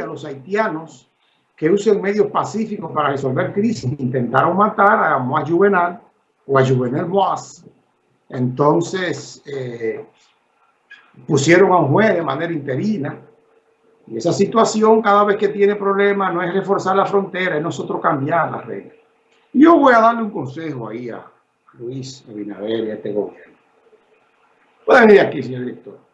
a los haitianos que usen medios pacíficos para resolver crisis intentaron matar a Moaz Juvenal o a Juvenal Moaz. Entonces eh, pusieron a un juez de manera interina. Y esa situación cada vez que tiene problemas no es reforzar la frontera, es nosotros cambiar las reglas. Yo voy a darle un consejo ahí a Luis Abinader y a este gobierno. Pueden venir aquí, señor director.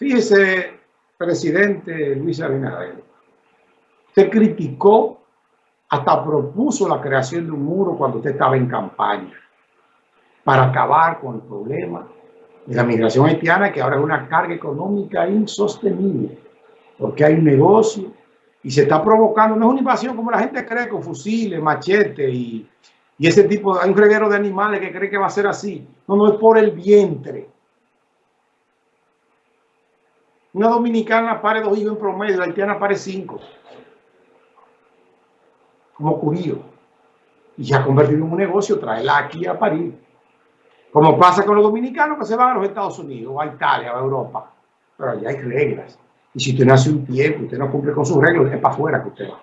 Fíjese, presidente Luis Abinader, usted criticó, hasta propuso la creación de un muro cuando usted estaba en campaña para acabar con el problema de la migración haitiana, que ahora es una carga económica insostenible, porque hay un negocio y se está provocando, no es una invasión como la gente cree, con fusiles, machetes y, y ese tipo, hay un reguero de animales que cree que va a ser así. No, no es por el vientre una dominicana pare dos hijos en promedio, la haitiana pare cinco. Como curío. Y se ha convertido en un negocio, traerla aquí a París. Como pasa con los dominicanos que se van a los Estados Unidos, o a Italia, o a Europa. Pero allá hay reglas. Y si usted no hace un tiempo, usted no cumple con sus reglas, es para afuera que usted va.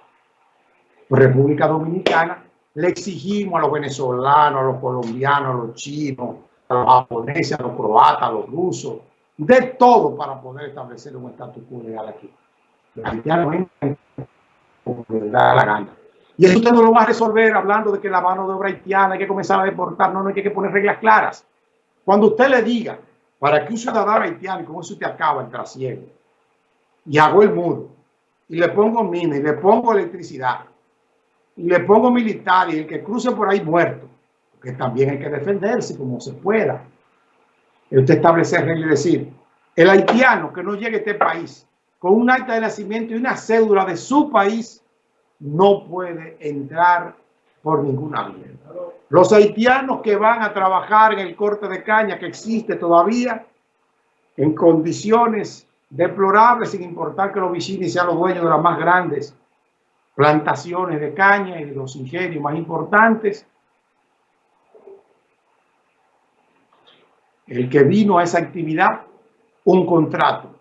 República Dominicana le exigimos a los venezolanos, a los colombianos, a los chinos, a los japoneses, a los croatas, a los rusos, de todo para poder establecer un estatus quo legal aquí. Da la gana. Y eso usted no lo va a resolver hablando de que la mano de obra haitiana hay que comenzar a deportar. No, no hay que poner reglas claras. Cuando usted le diga, para que un ciudadano haitiano, como eso usted acaba el trasiego, y hago el muro, y le pongo mina, y le pongo electricidad, y le pongo militar, y el que cruce por ahí muerto, porque también hay que defenderse como se pueda usted establecer reglas y decir, el haitiano que no llegue a este país con un acta de nacimiento y una cédula de su país no puede entrar por ninguna vía. Los haitianos que van a trabajar en el corte de caña que existe todavía en condiciones deplorables, sin importar que los vecinos sean los dueños de las más grandes plantaciones de caña y de los ingenios más importantes, el que vino a esa actividad, un contrato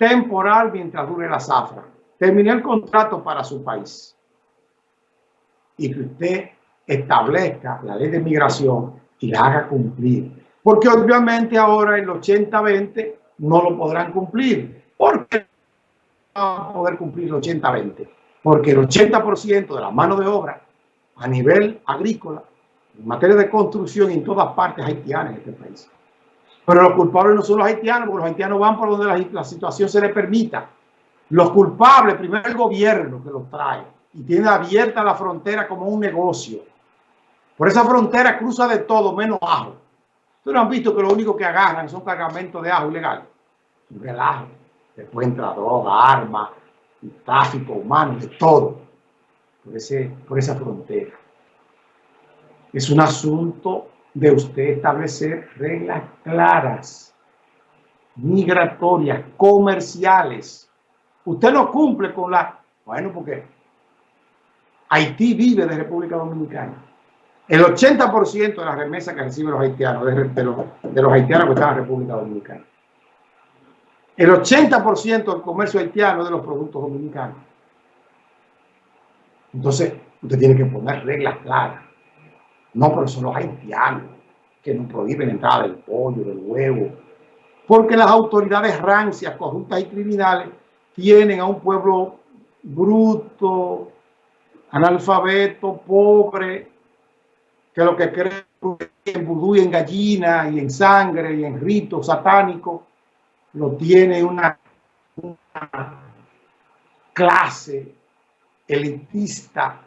temporal mientras dure la zafra. Terminé el contrato para su país. Y que usted establezca la ley de migración y la haga cumplir. Porque obviamente ahora el 80-20 no lo podrán cumplir. ¿Por qué no van a poder cumplir el 80-20? Porque el 80% de la mano de obra a nivel agrícola, en materia de construcción en todas partes haitianas en este país. Pero los culpables no son los haitianos, porque los haitianos van por donde la, situación se les permita. Los culpables, primero el gobierno que los trae y tiene abierta la frontera como un negocio. Por esa frontera cruza de todo, menos ajo. Ustedes han visto que lo único que agarran son cargamentos de ajo ilegal. Un relajo. Después entra droga, armas, tráfico humano, de todo. Por, ese, por esa frontera. Es un asunto de usted establecer reglas claras, migratorias, comerciales. Usted no cumple con la... Bueno, porque Haití vive de República Dominicana. El 80% de las remesas que reciben los haitianos, de, los, de los haitianos que están en República Dominicana. El 80% del comercio haitiano de los productos dominicanos. Entonces, usted tiene que poner reglas claras. No, pero son los haitianos que nos prohíben la entrada del pollo, del huevo. Porque las autoridades rancias, corruptas y criminales tienen a un pueblo bruto, analfabeto, pobre, que lo que cree en vudú y en gallina y en sangre y en rito satánico, lo tiene una clase elitista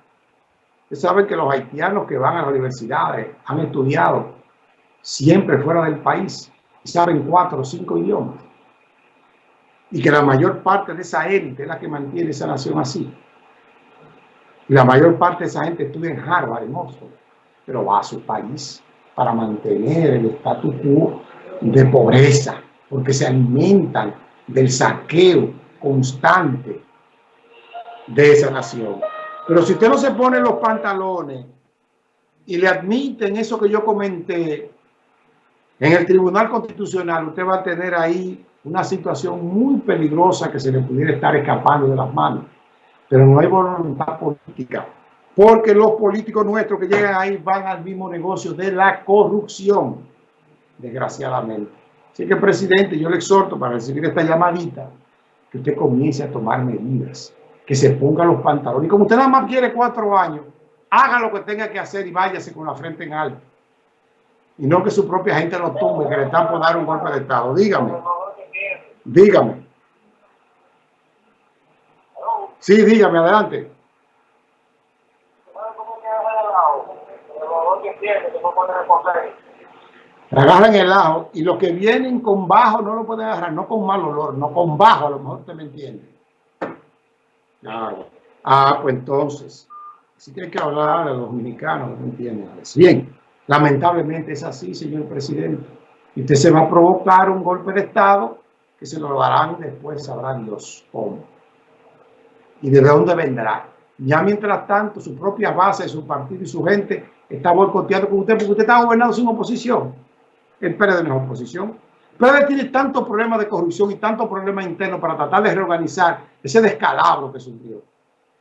Ustedes saben que los haitianos que van a las universidades han estudiado siempre fuera del país y saben cuatro o cinco idiomas. Y que la mayor parte de esa élite es la que mantiene esa nación así. Y la mayor parte de esa gente estudia en Harvard, en Oxford, pero va a su país para mantener el status quo de pobreza, porque se alimentan del saqueo constante de esa nación. Pero si usted no se pone los pantalones y le admiten eso que yo comenté, En el Tribunal Constitucional usted va a tener ahí una situación muy peligrosa que se le pudiera estar escapando de las manos. Pero no hay voluntad política. Porque los políticos nuestros que llegan ahí van al mismo negocio de la corrupción, desgraciadamente. Así que, presidente, yo le exhorto para recibir esta llamadita, que usted comience a tomar medidas, que se ponga los pantalones. Y como usted nada más quiere cuatro años, haga lo que tenga que hacer y váyase con la frente en alto. Y no que su propia gente lo tumbe, que le están por dar un golpe de Estado. Dígame. Dígame. Sí, dígame, adelante. Agarran el ajo y los que vienen con bajo no lo pueden agarrar, no con mal olor, no con bajo, a lo mejor usted me entiende. Ah, pues entonces, si tiene que hablar a los dominicanos, ¿me entienden? Bien, lamentablemente es así, señor presidente. Y usted se va a provocar un golpe de Estado que se lo darán después, sabrán Dios cómo. Y de dónde vendrá. Ya mientras tanto, su propia base, su partido y su gente está boicoteando con usted porque usted está gobernando sin oposición. El PRD no es oposición. PRD tiene tantos problemas de corrupción y tantos problemas internos para tratar de reorganizar ese descalabro que sufrió,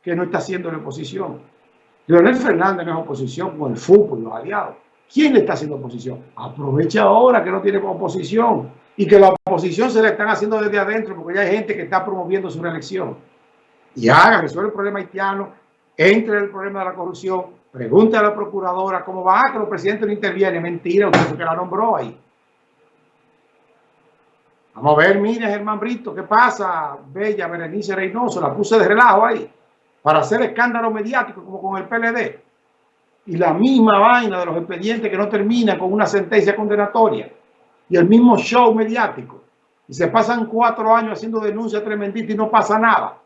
que no está haciendo la oposición. Leonel Fernández no es oposición con el fútbol y los aliados. ¿Quién le está haciendo oposición? Aprovecha ahora que no tiene oposición y que la oposición se le están haciendo desde adentro porque ya hay gente que está promoviendo su reelección. Y haga, resuelve el problema haitiano, entre el problema de la corrupción, pregunte a la procuradora cómo va, que los presidentes no intervienen. Mentira, usted que la nombró ahí. Vamos a ver, mire Germán Brito, ¿qué pasa? Bella Berenice Reynoso, la puse de relajo ahí, para hacer escándalo mediático como con el PLD. Y la misma vaina de los expedientes que no terminan con una sentencia condenatoria. Y el mismo show mediático. Y se pasan cuatro años haciendo denuncias tremenditas y no pasa nada.